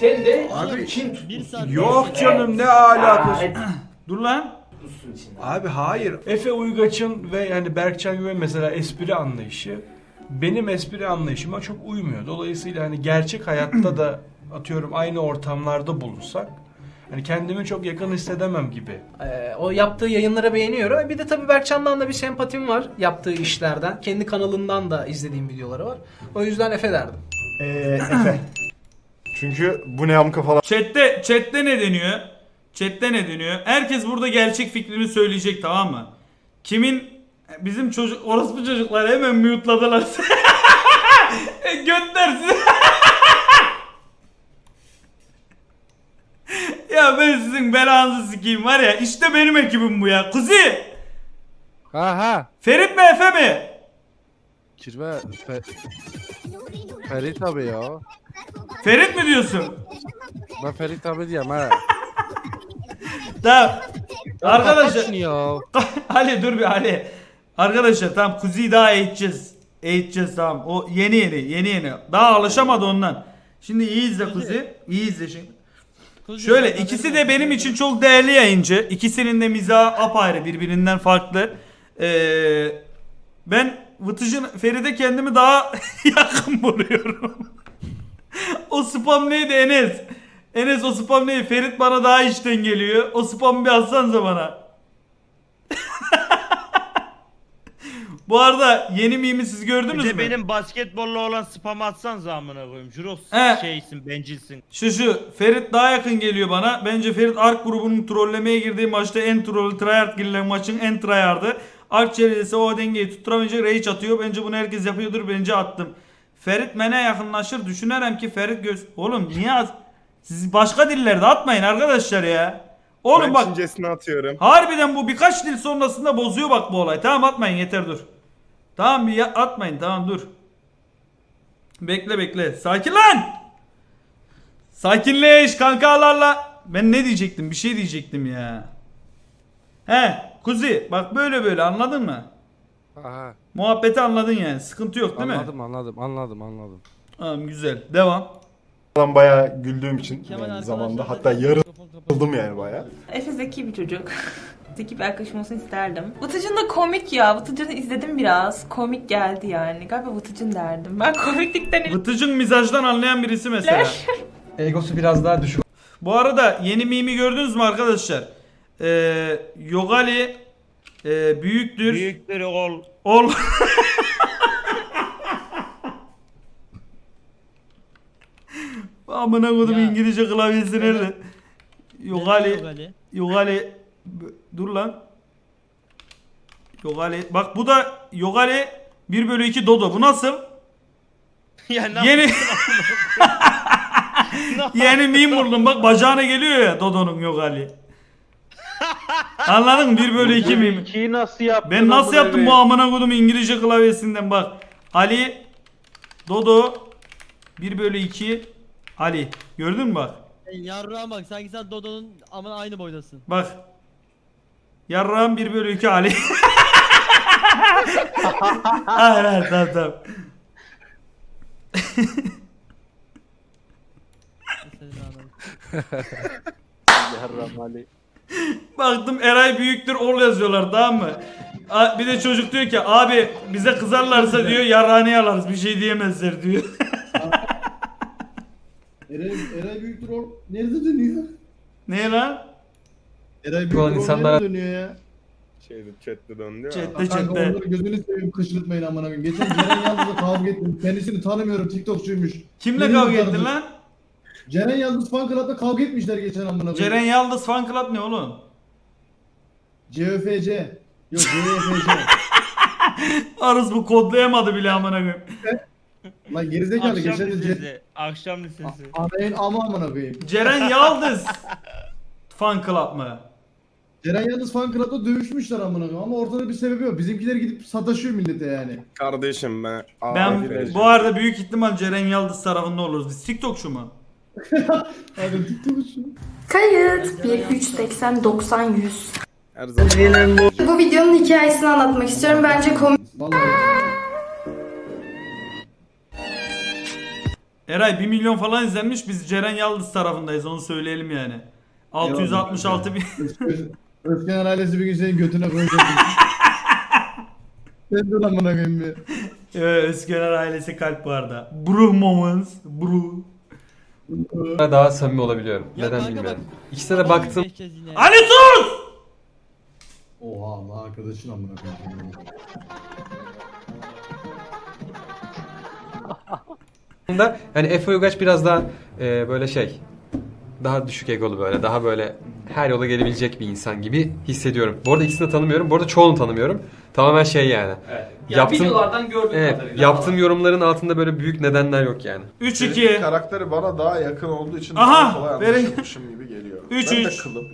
Sen de Abi, tutmuşsun. saat- Yok canım ne alakası. Dur lan. tutmuşsun içinde. Abi hayır. Efe Uygaç'ın ve yani Berkcan Güven mesela espri anlayışı benim espri anlayışıma çok uymuyor. Dolayısıyla hani gerçek hayatta da atıyorum aynı ortamlarda bulunsak hani kendimi çok yakın hissedemem gibi. Ee, o yaptığı yayınlara beğeniyorum. Bir de tabii Berkcan'dan da bir sempatim var yaptığı işlerden. Kendi kanalından da izlediğim videoları var. O yüzden Efe derdim. Ee, Efe. Çünkü bu ne amka falan Chat'te, chat'te ne deniyor? Chat'te ne deniyor? Herkes burada gerçek fikrini söyleyecek tamam mı? Kimin bizim çocuk orospu çocuklar hemen mute'ladılar. Göndersin. ya ben sizin belanızı sikeyim var ya işte benim ekibim bu ya. Kuzi! Ha ha. Ferit mi Efe mi? Kirve Fe... Ferit abi ya. Ferit mi diyorsun? Ben Ferit abi diyeyim ha. Tamam. Arkadaşlar ya. Ali dur bir Ali. Arkadaşlar tamam Kuzi'yi daha eğiteceğiz. Eğiteceğiz tamam. O yeni yeni yeni yeni. Daha alışamadı ondan. Şimdi iyi izle Kuzi. İyi izle şimdi. Kuzi, Şöyle ikisi de benim için çok değerli yayıncı. İkisinin de mizahı apayrı birbirinden farklı. Ee, ben Vıtıcın Feride kendimi daha yakın buluyorum. o spam neydi Enes? Enes o spam neydi? Ferit bana daha içten geliyor. O spam bir atsanıza bana. Bu arada yeni mimi siz gördünüz Bir de mü? benim basketbolla olan spam atsan amına koyayım. Juros He. şeysin, bencilsin. Şu şu Ferit daha yakın geliyor bana. Bence Ferit Ark grubunun trollemeye girdiği maçta en troll tryhard girilen maçın en tryhard'ı. Ark çevresi o dengeyi tutturamayınca rage atıyor. Bence bunu herkes yapıyordur. Bence attım. Ferit mene yakınlaşır. Düşünürüm ki Ferit göz... Oğlum niye az... Siz başka dillerde atmayın arkadaşlar ya. Oğlum ben bak Çincesini atıyorum. harbiden bu birkaç dil sonrasında bozuyor bak bu olay. Tamam atmayın yeter dur. Tamam bir atmayın tamam dur. Bekle bekle. Sakin lan. Sakinleş kankalarla. Ben ne diyecektim? Bir şey diyecektim ya. He, Kuzi bak böyle böyle anladın mı? Ha ha. Muhabbeti anladın yani. Sıkıntı yok değil mi? Anladım anladım anladım anladım. Tamam güzel. Devam. Falan bayağı güldüğüm için yani zamanda da- hatta yarıldım yani bayağı. Efe zeki bir çocuk. zeki bir arkadaşım olsun isterdim. Vıtıcın da komik ya. Vıtıcın'ı izledim biraz. Komik geldi yani. Galiba Vıtıcın derdim. Ben komiklikten Vıtıcın mizajdan anlayan birisi mesela. Egosu biraz daha düşük Bu arada yeni mimi gördünüz mü arkadaşlar? Ee, Yogali e, büyüktür. Büyükleri ol. Ol. Amına kodum Ya. İngilizce klavyesi nerede? Yogali. Yogali. Yogali. B- Dur lan. Yogali. Bak bu da Yogali 1 bölü 2 Dodo. Bu nasıl? ya ne Yeni yeni meme buldum. Bak bacağına geliyor ya Dodo'nun Yogali. Anladın mı? 1 bölü 2 meme. İkiyi nasıl yaptın? Ben nasıl yaptım bu amına kodum İngilizce klavyesinden bak. Ali Dodo 1 bölü 2 Ali. Gördün mü bak? Yarrağım bak sanki sen Dodo'nun ama aynı boydasın. Bak. Yarrağım 1 bölü 2 Ali. hayır hayır tamam tamam. Senin anladın. Baktım Eray büyüktür ol yazıyorlar tamam mı? A- Bir de çocuk diyor ki abi bize kızarlarsa diyor yarrağını alarız bir şey diyemezler diyor. Eray, Eray büyüktür o nerede dönüyor? ne lan? Eray büyüktür Ulan o insanlara- nerede dönüyor ya? Şeyde chatte döndü ya. Chatte Kanka chatte. onları gözünü seveyim kışırtmayın amına koyayım. Geçen Ceren Yıldız'la kavga ettim. Kendisini tanımıyorum TikTokçuymuş. Kimle Beni kavga ettin lan? Ceren Yıldız fan club'da kavga etmişler geçen amına koyayım. Ceren Yaldız fan club ne oğlum? CFC. Yok CFC. Arız bu kodlayamadı bile amına koyayım. Lan gerizekalı Akşam geçen de lisesi. Akşam lisesi. Anayın ama amına koyayım. Ceren Yaldız fan club mı? Ceren Yıldız fan club'da dövüşmüşler amına koyayım ama ortada bir sebebi yok. Bizimkiler gidip sataşıyor millete yani. Kardeşim ben. Ben Abi, bu arada büyük ihtimal Ceren Yaldız tarafında oluruz. Biz TikTokçu mu? Abi TikTokçu. Kayıt. 1, 3, 80, 90, 100. her zaman. Bu videonun hikayesini anlatmak istiyorum. Bence komik. Eray 1 milyon falan izlenmiş. Biz Ceren Yıldız tarafındayız onu söyleyelim yani. 666 bin. Öz- Özkenar ailesi bir gün senin götüne koyacak. Sen dur amına koyayım bir. Evet, ailesi kalp bu arada. Bro moments. Bro. Daha samimi olabiliyorum. Ya Neden bilmiyorum. İkisine de baktım. Ali sus! Oha Allah arkadaşın amına koyayım. da hani Efe Uygaç biraz daha e, böyle şey daha düşük egolu böyle daha böyle her yola gelebilecek bir insan gibi hissediyorum. Bu arada ikisini de tanımıyorum. Bu arada çoğunu tanımıyorum. Tamamen şey yani. Yaptığım, videolardan gördüğüm evet, kadarıyla. yaptığım yorumların altında böyle büyük nedenler yok yani. 3-2. Karakteri bana daha yakın olduğu için Aha, daha kolay verin. anlaşılmışım gibi geliyor. Üç, ben de kılım.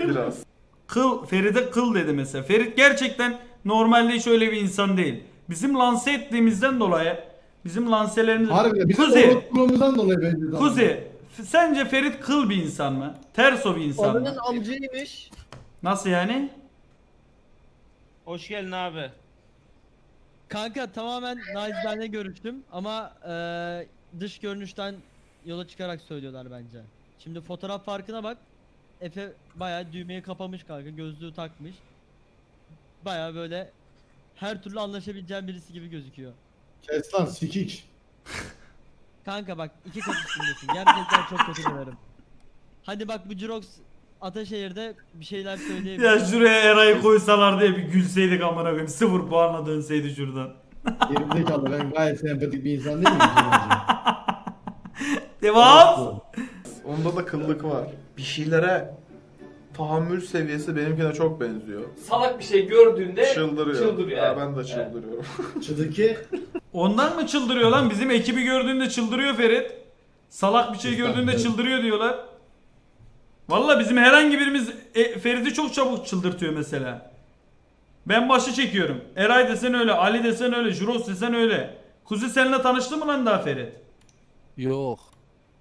Biraz. Kıl, Ferit'e kıl dedi mesela. Ferit gerçekten normalde hiç öyle bir insan değil. Bizim lanse ettiğimizden dolayı bizim lanselerimiz... Harbi bizim Kuzi, dolayı bence. tamam. Kuzi, sence Ferit kıl bir insan mı? Terso bir insan mı? amcaymış. Nasıl yani? Hoş geldin abi. Kanka tamamen nacizane görüştüm ama eee, dış görünüşten yola çıkarak söylüyorlar bence. Şimdi fotoğraf farkına bak. Efe bayağı düğmeyi kapamış kanka, gözlüğü takmış. Bayağı böyle her türlü anlaşabileceğim birisi gibi gözüküyor. Kes lan sikik. Kanka bak iki kat üstündesin. Gerçekten çok kötü dönerim. Hadi bak bu Jirox Ataşehir'de bir şeyler söyleyebilir. Ya şuraya Eray'ı koysalar diye bir gülseydik amına koyayım. Sıfır puanla dönseydi şuradan. Gerizekalı ben gayet sempatik bir insan değil miyim? Devam. Onda da kıllık var. Bir şeylere tahammül seviyesi benimkine çok benziyor. Salak bir şey gördüğünde Çıldırıyor. çıldırıyor. Evet. ben de çıldırıyorum. Çıdıki. Ondan mı çıldırıyor lan? Bizim ekibi gördüğünde çıldırıyor Ferit. Salak bir şey gördüğünde çıldırıyor diyorlar. Valla bizim herhangi birimiz e, Ferit'i çok çabuk çıldırtıyor mesela. Ben başı çekiyorum. Eray desen öyle, Ali desen öyle, Juros desen öyle. Kuzi seninle tanıştı mı lan daha Ferit? Yok.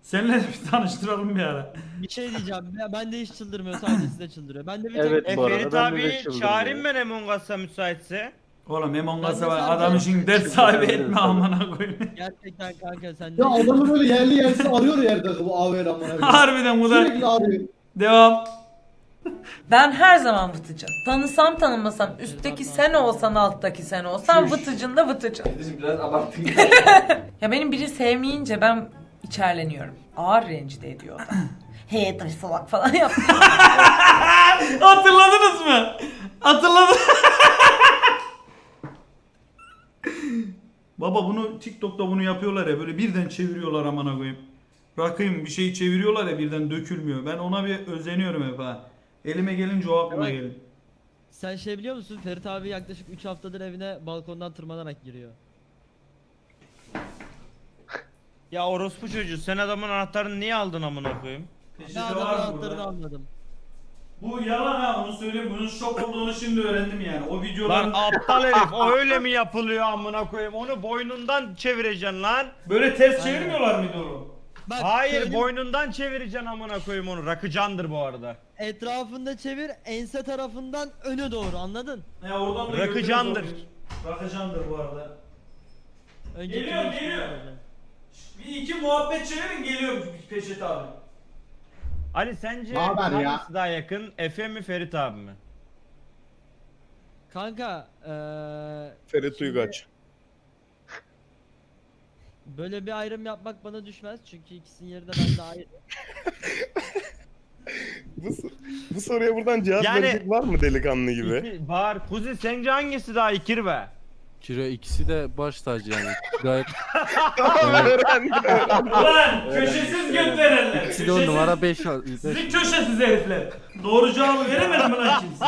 Seninle bir tanıştıralım bir ara. Bir şey diyeceğim. Ben, ben de hiç çıldırmıyor. Sadece size çıldırıyor. Ben de bir Evet, tek E Bu arada Ferit ben de abi çıldırdım çağırayım ya. ben Among Us'a müsaitse. Oğlum Among Ben Us'a var. sadece- Adam için ders sahibi etme amına koyayım. gerçekten kanka sen de Ya adamı böyle yerli yersiz arıyor yerde bu AVR amına koyayım. Harbiden bu da. Sürekli arıyor. Devam. Ben her zaman vıtıcı. Tanısam tanımasam üstteki sen olsan alttaki sen olsan vıtıcın da vıtıcın. Biraz abarttın. Ya benim biri sevmeyince ben içerleniyorum. Ağır rencide ediyor o da. Hey taş salak falan yaptı. Hatırladınız mı? Hatırladım. Baba bunu TikTok'ta bunu yapıyorlar ya böyle birden çeviriyorlar amına koyayım. Rakıyım bir şeyi çeviriyorlar ya birden dökülmüyor. Ben ona bir özeniyorum hep ha. Elime gelince o aklıma geliyor. Sen şey biliyor musun? Ferit abi yaklaşık 3 haftadır evine balkondan tırmanarak giriyor. Ya orospu çocuğu sen adamın anahtarını niye aldın amına koyayım? Ne Peşinde adamın var anahtarını burada? almadım. Bu yalan ha onu söyleyeyim. Bunun şok olduğunu şimdi öğrendim yani. O videoların Lan aptal herif o öyle mi yapılıyor amına koyayım? Onu boynundan çevireceksin lan. böyle ters çevirmiyorlar mıydı onu? Bak, Hayır söyleyeyim, boynundan çevireceksin amına koyayım onu. Rakıcandır bu arada. Etrafında çevir, ense tarafından öne doğru anladın? Ya oradan da Rakıcandır. gördünüz Rakıcandır bu arada. Önceki Geliyor, geliyor. Bir iki muhabbet çevirin geliyor Peşet abi. Ali sence Ne haber ya? hangisi daha yakın? Efe mi Ferit abi mi? Kanka eee Ferit Şimdi- Uygaç. böyle bir ayrım yapmak bana düşmez çünkü ikisinin yeri de bende ayrı. Bu, bu soruya buradan cevap Yani- verecek var mı delikanlı gibi? İki, var. Kuzi sence hangisi daha ikir be? Kiro ikisi de baş tacı yani. Gayet. Ulan köşesiz götlerenler. ikisi de on numara 5 beş. Sizin köşesiz herifler. Doğru cevabı veremedi mi lan kimse?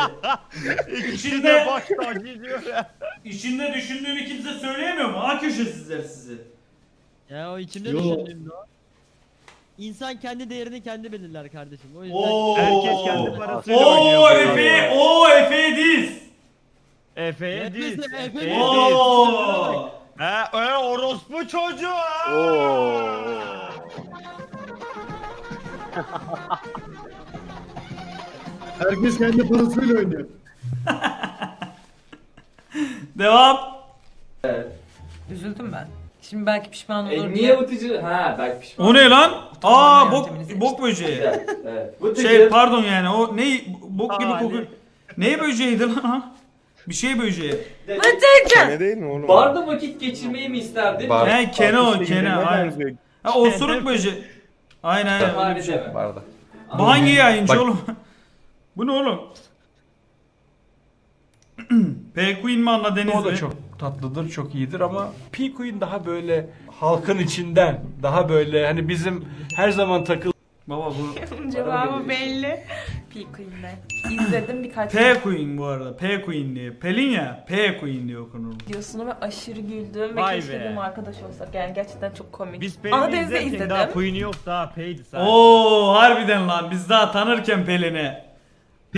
İkisi de İçinde, baş tacı diyor ya. içinde düşündüğünü kimse söyleyemiyor mu? Ha köşesizler sizi. Ya o içimde Yo. düşündüğümde o. İnsan kendi değerini kendi belirler kardeşim. O yüzden Oo. Herkes kendi parasıyla Oo oynuyor. Efe, o Efe diz. Efe'ye değil. Efe'ye Efe'ye değil. Oo. He, e, orospu çocuğu. Oo. Herkes kendi parasıyla oynuyor. Devam. Üzüldüm ben. Şimdi belki pişman olur E, diye. niye Vıtıcı? Ha belki pişman. O ne lan? Aa bok yöntemini bok böceği. Evet. Şey pardon yani o ne bok gibi Aa, kokuyor. Ne böceğiydi lan? ha? Bir şey böceği. Ne değil mi oğlum? Barda vakit geçirmeyi mi isterdin? Bar- He kene o kene. Aynen. Ha osuruk böceği. Aynen aynen. öyle bir şey. Barda. Bu hangi yayıncı Bak- oğlum? Bu ne oğlum? P Queen mi Anna Deniz O da mi? çok tatlıdır, çok iyidir ama P Queen daha böyle halkın içinden, daha böyle hani bizim her zaman takıl Baba bu Cevabı belli. P-Queen'de. İzledim birkaç P Queen bu arada. P Queen diye. Pelin ya. P Queen diye okunur. videosunu ve aşırı güldüm ve Vay keşke be. dedim arkadaş olsak. Yani gerçekten çok komik. Biz Ana Pelin'i izlerken daha izledim. Queen'i yok daha P'ydi sadece. Oo harbiden lan biz daha tanırken Pelin'i.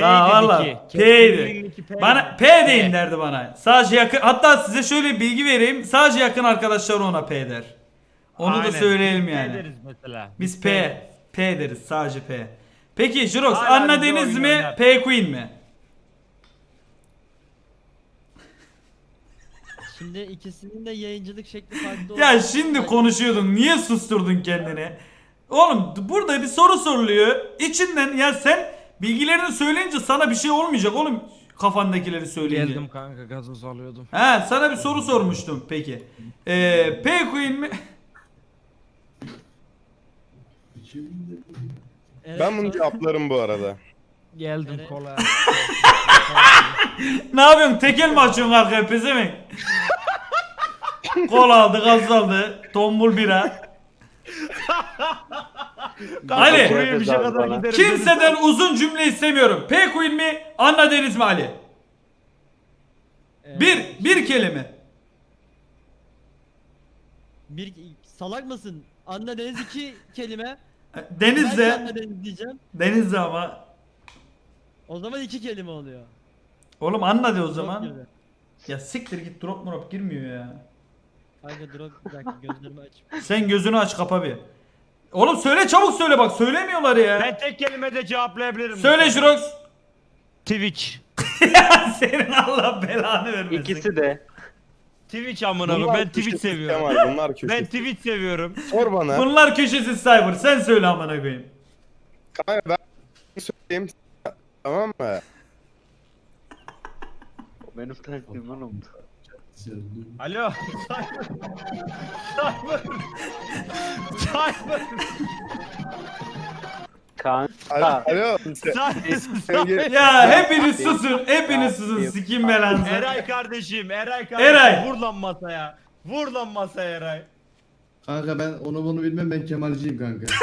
Daha P'ydi valla Nicky. P'ydi. Pelin'inki P'ydi. Bana P deyin derdi bana. Sadece yakın hatta size şöyle bir bilgi vereyim. Sadece yakın arkadaşlar ona P der. Onu da Aynen. söyleyelim yani. P deriz mesela. Biz P. P deriz sadece P. Peki Jirox Hala Anna bize Deniz oyun mi oynar. P Queen mi? Şimdi ikisinin de yayıncılık şekli farklı Ya olduğu şimdi konuşuyordun. Niye susturdun kendini? Oğlum burada bir soru soruluyor. İçinden ya sen bilgilerini söyleyince sana bir şey olmayacak oğlum kafandakileri söyleyince. Geldim kanka gazoz alıyordum. He sana bir soru sormuştum peki. Ee, P Queen mi? Evet, Ben bunu cevaplarım bu arada. Geldim Evet. kola. ne yapıyorsun? Tekel mi açıyorsun arkaya pezevenk? Kol aldı, gaz aldı, tombul bira. Ali, Kuru yemişe kadar giderim. kimseden uzun cümle istemiyorum. P Queen mi, Anna Deniz mi Ali? Evet. Bir, bir kelime. Bir salak mısın? Anna Deniz iki kelime. Ben Deniz'de, Anna Deniz diyeceğim. Deniz'de ama. O zaman iki kelime oluyor. Oğlum Anna de o Drop zaman. Ya siktir git drop murop girmiyor ya. Kanka drop bir dakika gözlerimi aç. Sen gözünü aç kapa bir. Oğlum söyle çabuk söyle bak söylemiyorlar ya. Ben tek kelimede cevaplayabilirim. Söyle Jirox. Twitch. Senin Allah belanı vermesin. İkisi de. Twitch amına koyayım. Ben Twitch köşesi seviyorum. Kemal, bunlar köşesi. Ben Twitch seviyorum. Sor bana. Bunlar köşesi cyber. Sen söyle amına koyayım. Kanka ben söyleyeyim tamam mı? Benim taktiğim oğlum. Alo. Cyber. Cyber. Kanka. Alo. Ya hepiniz susun. Hepiniz susun. Sikim belanızı. Eray kardeşim, Eray kardeşim. Eray. Vur lan masaya. Vur lan masaya Eray. Kanka ben onu bunu bilmem ben Kemalciyim kanka.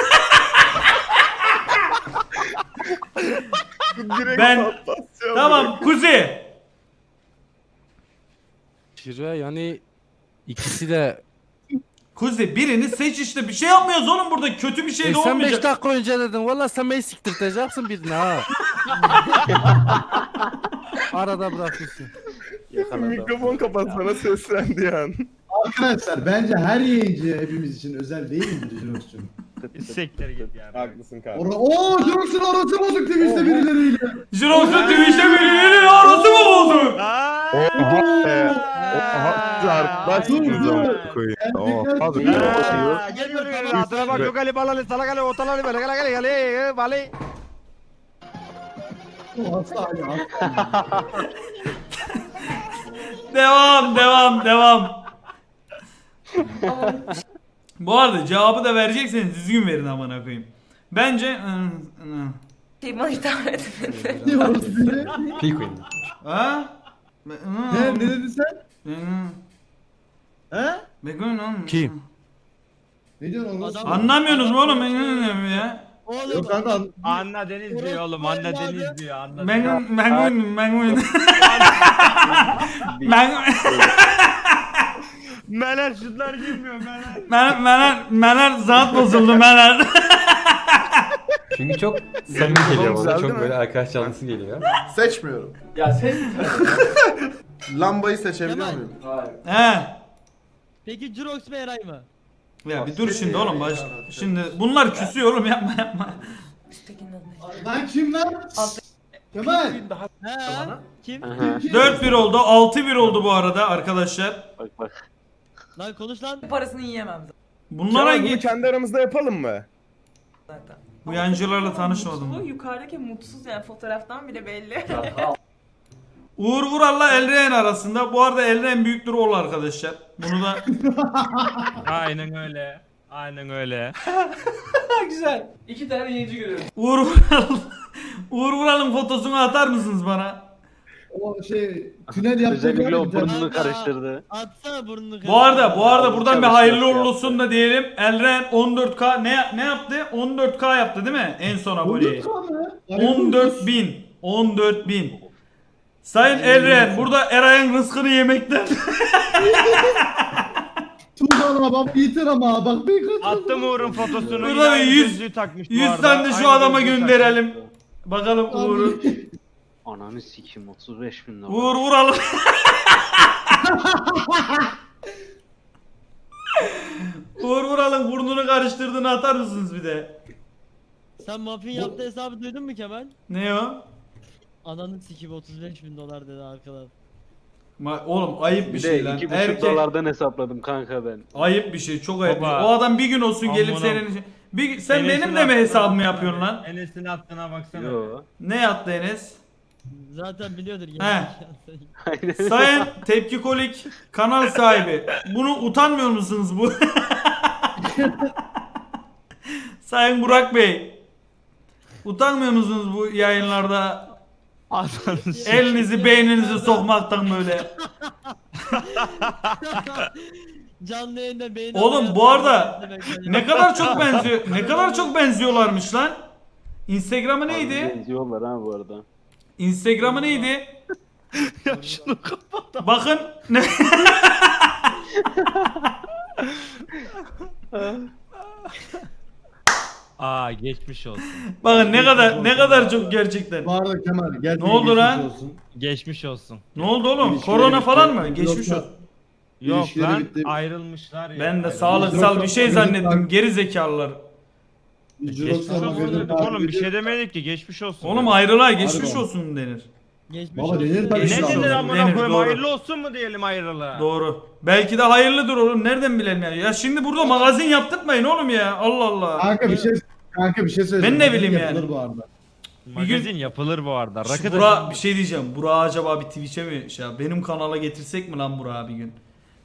Ben-. Tamam Kuzi. Şire yani ikisi de Kuzi birini seç işte. Bir şey yapmıyoruz oğlum burada. Kötü bir şey e de sen 5 olmayacak. dakika önce dedin. Valla sen beni siktirteceksin birini ha. Arada bırakmışsın. Mikrofon kapatsana seslendi yani. Arkadaşlar bence her yayıncı hepimiz için özel değil mi Jirox'cum? Siktir git yani. Haklısın kanka. Orada ooo Jirox'un arası bozuk Twitch'te birileriyle. Jirox'un Twitch'te birinin arası mı oldu? Aa! Oha Dur, dur. amına koyayım. Oha geliyor. Adına bak yok Ali balalı salak Ali otalı böyle gale gale gale vale. O hasta Ali hasta. Devam devam devam. Bu arada cevabı da verecekseniz düzgün verin amına koyayım. Bence Şey bana hitap etmedi. Diyoruz diye. P Queen. ha? He ne dedin sen? He? Kim? Ne diyorsun oğlum? Adam- Anlamıyorsunuz mu oğlum? Ben ya. Oğlum Yok kanka an- Anna Deniz diyor oğlum. Anna Deniz diyor. Anna Ben Deniz. ben ben ben Meler şutlar girmiyor meler. ben ben ben zat bozuldu ben. Çünkü çok samimi geliyor bana. Çok mi? böyle arkadaş canlısı geliyor. Seçmiyorum. Ya ses Lambayı seçebiliyor Kemal. muyum? He. Peki Jirox mu Eray mı? Ya bir dur şimdi oğlum baş. Şimdi bunlar küsüyor oğlum yapma yapma. Üsttekinin adı ne? Lan kim lan? Kemal. He? Kim? Aha. Kim, kim? 4-1 oldu, 6-1 oldu bu arada arkadaşlar. Bak bak. Lan konuş lan. Parasını yiyemem Bunlara Kemal, bunu git. kendi aramızda yapalım mı? zaten. Bu yancılarla tanışmadım. Mutlu, yukarıdaki mutsuz yani fotoğraftan bile belli. Uğur Vural'la Elren arasında. Bu arada Elren büyüktür ol arkadaşlar. Bunu da Aynen öyle. Aynen öyle. Güzel. İki tane yayıncı görüyorum. Uğur Vural Uğur Vural'ın fotosunu atar mısınız bana? O şey tünel yaptı. Özellikle o burnunu karıştırdı. Atsana burnunu Bu arada bu arada buradan bir hayırlı uğurlu olsun da diyelim. Elren 14K ne ne yaptı? 14K yaptı değil mi? En son aboneyi. 14 bin. 14 bin. Sayın Elren burada Eray'ın rızkını yemekten. Tuğkan bak yeter ama bak bir kat. Attım Uğur'un fotosunu. Burada yine bir yüz- gözlüğü takmış bu 100 arada. tane de şu adama gönderelim. Bakalım Uğur'un. Ananı sikim 35 bin lira. Uğur Vural. Uğur Vural'ın burnunu karıştırdığını atar mısınız bir de? Sen muffin yaptığı hesabı duydun mu Kemal? Ne o? Ananın sikibi 35 bin dolar dedi arkadan. Ma- Oğlum ayıp bir Bir şey lan. 2,5 Erkek dolardan hesapladım kanka ben. ayıp bir şey, çok ayıp. bir şey. Baba. O adam bir gün olsun gelip Amına- senin bir sen Enes'in benim de mi hesabımı yapıyorsun lan? Enes'in attığına baksana. Yo. Ne yaptı Enes? Zaten biliyordur He. Aynen. Sayın Tepki Kolik kanal sahibi. Bunu utanmıyor musunuz bu? Sayın Burak Bey. Utanmıyor musunuz bu yayınlarda elinizi beyninizi sokmaktan böyle? Canlı yayında beyin Oğlum, bu arada Ne kadar çok benziyor. Ne kadar çok benziyorlarmış lan. Instagram'ı neydi? Benziyorlar ha bu arada. Instagram'ı neydi? ya şunu kapat. Bakın ne Aa geçmiş olsun. Bakın ne kadar ne kadar çok gerçekten. Bu arada Kemal gerçekten Ne oldu geçmiş lan? olsun. Geçmiş olsun. Ne oldu oğlum? İlişkileri Korona bitti. falan mı? Geçmiş Yoksa- olsun. Yok İlişkileri lan bitti. ayrılmışlar ya. Ben de Ayrılmış. sağlıksal bir şey zannettim. Geri zekalılar. Geçmiş olsun oğlum bir şey demedik ki geçmiş olsun. Oğlum ayrılay geçmiş Harbi. olsun denir. Geçmiş Baba olsun. denir tabii. Ne Geçmiş dedin amına Denir, koyayım doğru. hayırlı olsun mu diyelim ayrılığa? Doğru. Belki de hayırlıdır oğlum. Nereden bilelim ya? Ya şimdi burada magazin yaptırmayın oğlum ya. Allah Allah. Kanka bir şey kanka bir şey söyleyeceğim. Ben ne bileyim Yapılır yani. bu arada. Magazin yapılır bu arada. Şu Rakı Burak da bir şey diyeceğim. Burak'ı acaba bir Twitch'e mi şey yap- Benim kanala getirsek mi lan Burak'ı bir gün?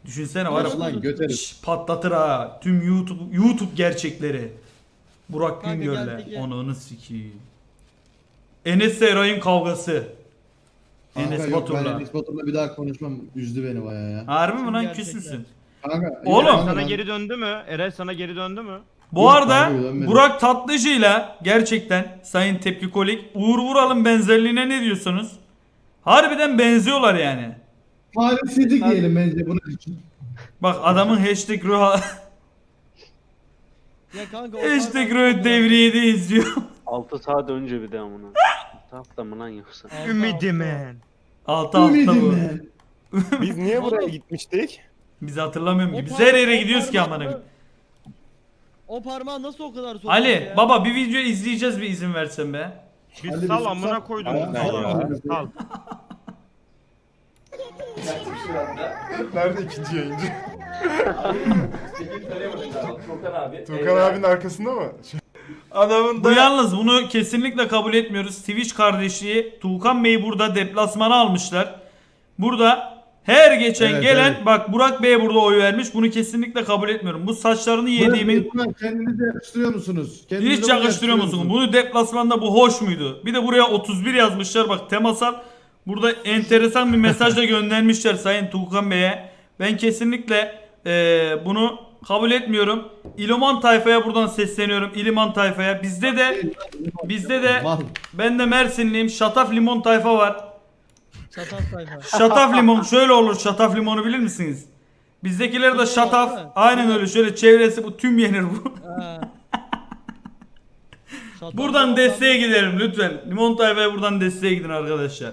Düşünsene var ya. Lan göteriz. Şş, patlatır ha. Tüm YouTube YouTube gerçekleri. Burak Kanka Güngör'le. geldik ya. Ananı sikeyim. Enes Eray'ın kavgası. Kanka Enes yok ben Batur'la. Enes Batur'la bir daha konuşmam. Üzdü beni bayağı ya. Harbi mi lan Gerçekten. küs müsün? Kanka. Oğlum. kanka sana ben- geri döndü mü? Eray sana geri döndü mü? Bu Yok, arada kanka, dönmedi. Burak Tatlıcı'yla gerçekten Sayın Tepki Kolik Uğur Vural'ın benzerliğine ne diyorsunuz? Harbiden benziyorlar yani. Talihsizlik diyelim bence bunun için. Bak adamın hashtag ruha Ya kanka o parmağı- ruh devriyede izliyor. 6 saat önce bir de amına. 6 hafta mı lan yoksa? Altı, Ümidimin. Altı hafta bu. Biz niye buraya gitmiştik? Biz hatırlamıyorum ki. Biz her yere gidiyoruz ki amına koyayım. O parmağı nasıl o kadar soktu Ali ya? baba bir video izleyeceğiz bir izin versen be. Bir sal amına sal. koydum. Aynen Sal. ya. Sal. Nerede ikinci yayıncı? Tuğkan abinin arkasında mı? Adamın Bu yalnız bunu kesinlikle kabul etmiyoruz. Twitch kardeşliği Tuğkan Bey'i burada deplasmana almışlar. Burada her geçen Evet, gelen evet. bak Burak Bey'e burada oy vermiş. Bunu kesinlikle kabul etmiyorum. Bu saçlarını yediğimin Buna Kendinize yakıştırıyor musunuz? Kendinize hiç bunu yakıştırıyor musun? Bunu deplasmanda bu hoş muydu? Bir de buraya 31 yazmışlar bak temasal. Burada enteresan bir mesaj da göndermişler Sayın Tuğkan Bey'e. Ben kesinlikle eee, bunu kabul etmiyorum. İliman tayfaya buradan sesleniyorum. İliman tayfaya. Bizde de bizde de ben de Mersinliyim. Şataf limon tayfa var. Çatal sayfa. Şataf limon şöyle olur. Şataf limonu bilir misiniz? Bizdekiler de şataf. Aynen öyle. Şöyle çevresi bu tüm yenir bu. Buradan desteğe gidelim lütfen. Limon tayfaya buradan desteğe gidin arkadaşlar.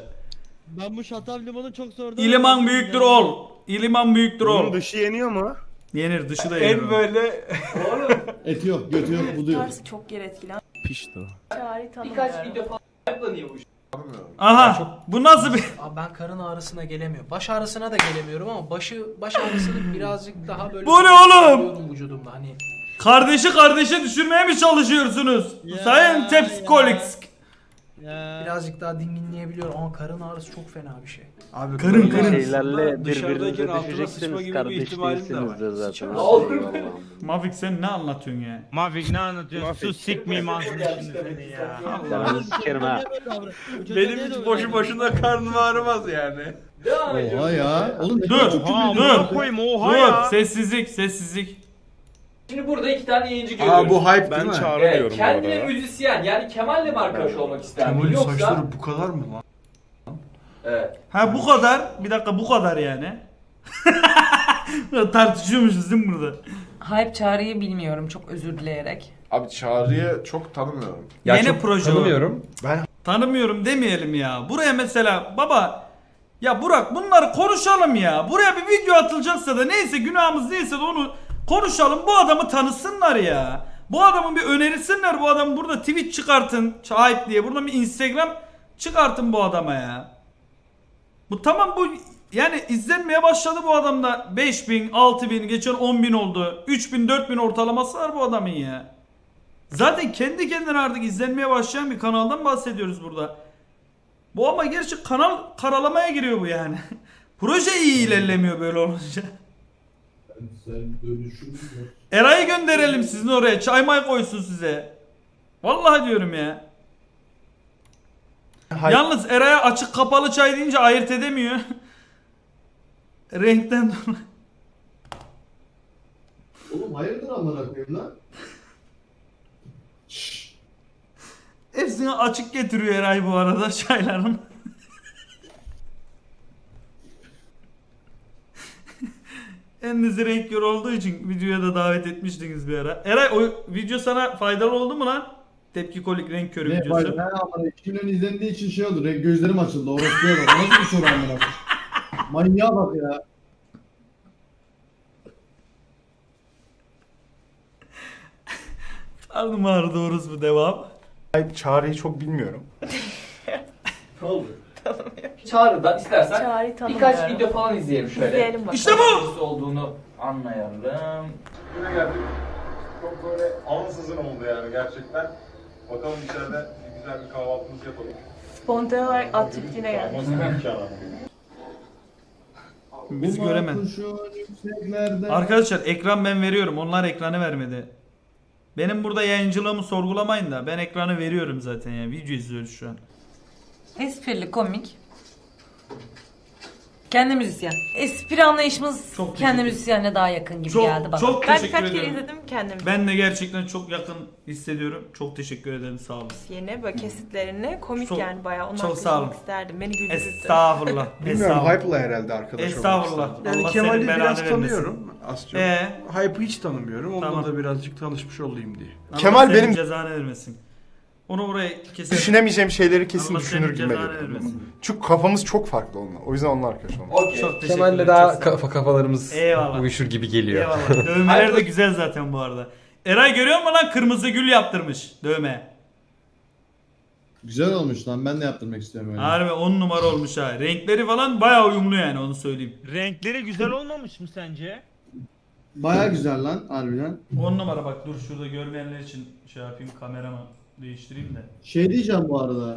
Ben bu şatal limonu çok sordum. İliman büyüktür ol. İliman büyüktür Bunun dışı yeniyor mu? Yenir dışı da yenir. En böyle Et yok, götü yok, budu yok. Tarzı çok yer etkilen. Pişti o. Çağrı tanımıyorum. Birkaç video falan ayaklanıyor bu iş. Aha bu nasıl bir... Abi ben karın ağrısına gelemiyorum. Baş ağrısına da gelemiyorum ama başı baş ağrısını birazcık daha böyle Bu ne oğlum? hissediyorum vücudumda hani. Kardeşi kardeşe düşürmeye mi çalışıyorsunuz? Ya, Sayın Tepsikolik. Ya. Birazcık daha dinginleyebiliyorum ama karın ağrısı çok fena bir şey. Abi Karın karın. Şeylerle birbirinize düşeceksiniz. gibi bir ihtimalim de var. Kardeş değilsiniz de zaten. Mafik sen ne anlatıyorsun ya? Mafik ne anlatıyorsun? Sus sikmeyeyim ağzını şimdi seni ya. Ben sikerim ha. Benim hiç boşu boşuna karnım ağrımaz yani. Oha ya. Oğlum Dur, dur, dur. koyayım oha Dur ya. sessizlik sessizlik. Şimdi burada iki tane yayıncı görüyoruz. Aa bu hype Ben değil mi? Çağrı Evet, diyorum bu kendine müzisyen yani Kemal'le mi arkadaş olmak ister mi? Kemal'in Yoksa... saçları bu kadar mı lan? Evet. Ha bu kadar. Bir dakika bu kadar yani. Tartışıyormuşuz değil mi burada? Hype çağrıyı bilmiyorum çok özür dileyerek. Abi Çağrı'yı çok tanımıyorum. Ya Yeni çok proje o. tanımıyorum. Tanımıyorum demeyelim ya. Buraya mesela baba ya Burak bunları konuşalım ya. Buraya bir video atılacaksa da neyse günahımız neyse de onu konuşalım. Bu adamı tanısınlar ya. Bu adamın bir önerisinler bu adamı burada Twitch çıkartın. Hype diye. Buradan bir Instagram çıkartın bu adama ya. Bu tamam bu yani izlenmeye başladı bu adamda. 5000, 6000, geçen 10000 oldu. 3000, 4000 ortalaması var bu adamın ya. Zaten kendi kendine artık izlenmeye başlayan bir kanaldan bahsediyoruz burada. Bu ama gerçi kanal karalamaya giriyor bu yani. Proje iyi ilerlemiyor böyle olunca. Eray'ı gönderelim sizin oraya. Çay may koysun size. Vallahi diyorum ya. Yalnız Eray'a açık kapalı çay deyince ayırt edemiyor. Renkten dolayı. Oğlum hayırdır amına koyayım lan? Hepsini açık getiriyor Eray bu arada çayların. Endisi renk kör olduğu için videoya da davet etmiştiniz bir ara. Eray o video sana faydalı oldu mu lan? Tepki kolik renk körü Ne videosu. Ne amına 2 milyon izlendiği için şey oldu. Renk gözlerim açıldı. Orospuya bak. Nasıl bir soru amına koyayım? Manyağa bak ya. Karnım ağrıdı orası bu devam. Hype Çağrı'yı çok bilmiyorum. Ne oldu? Çağrı'da istersen Çağrı'yı birkaç tanımıyorum. video falan izleyelim şöyle. İzleyelim bakalım. İşte bu! Nasıl olduğunu anlayalım. Yine geldik. Çok böyle ansızın oldu yani gerçekten. Bakalım içeride bir güzel bir kahvaltımızı yapalım. Spontane olarak at çiftliğine geldik. Biz yükseklerde- Arkadaşlar ekran ben veriyorum. Onlar ekranı vermedi. Benim burada yayıncılığımı sorgulamayın da ben ekranı veriyorum zaten ya. Video izliyoruz şu an. Esprili, komik. Kendi müzisyen. Espri anlayışımız Çok kendi teşekkür- müzisyenle daha yakın gibi Çok- geldi bana. çok ben teşekkür birkaç kere ederim. izledim kendim. Ben de gerçekten çok yakın hissediyorum. Çok teşekkür ederim sağ olun. Yeni böyle kesitlerini komik Çok- yani bayağı onu çok sağ olun. isterdim. Beni güldürürdü. Estağfurullah. Bilmiyorum Estağfurullah. Hype'la herhalde arkadaş olmak Estağfurullah. istedim. Yani Allah Kemal'i senin belanı biraz vermesin. tanıyorum az çok. Ee? Hype'ı hiç tanımıyorum. Onunla Tamam. da birazcık tanışmış olayım diye. Allah Kemal senin benim- cezanı vermesin. Onu buraya kesin. Düşünemeyeceğim şeyleri kesin Allah düşünür gibi cezanı geliyor. vermesin. Çünkü kafamız çok farklı onunla. O yüzden onunla arkadaş olmak. Okey. Çok teşekkür Kemal'le ederim, daha çok sağ ol. kafa kafalarımız Eyvallah. uyuşur gibi geliyor. Eyvallah. Dövmeler de güzel zaten bu arada. Eray görüyor musun lan kırmızı gül yaptırmış dövme. Güzel olmuş lan. Ben de yaptırmak istiyorum öyle. Harbi 10 numara olmuş ha. Renkleri falan bayağı uyumlu yani onu söyleyeyim. Renkleri güzel olmamış mı sence? Baya güzel lan harbiden. 10 numara bak dur şurada görmeyenler için şey yapayım kameramı değiştireyim de. Şey diyeceğim bu arada.